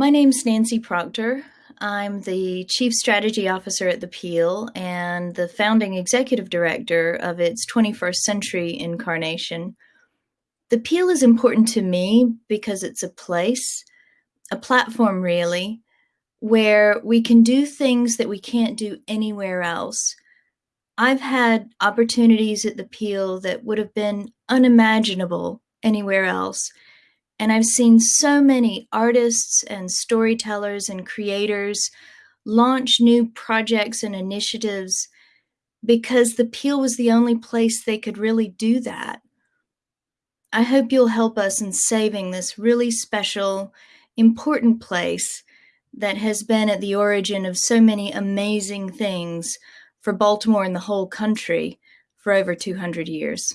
My name's Nancy Proctor. I'm the Chief Strategy Officer at the Peale and the founding executive director of its 21st century incarnation. The Peale is important to me because it's a place, a platform really, where we can do things that we can't do anywhere else. I've had opportunities at the Peale that would have been unimaginable anywhere else and I've seen so many artists and storytellers and creators launch new projects and initiatives because the Peale was the only place they could really do that. I hope you'll help us in saving this really special, important place that has been at the origin of so many amazing things for Baltimore and the whole country for over 200 years.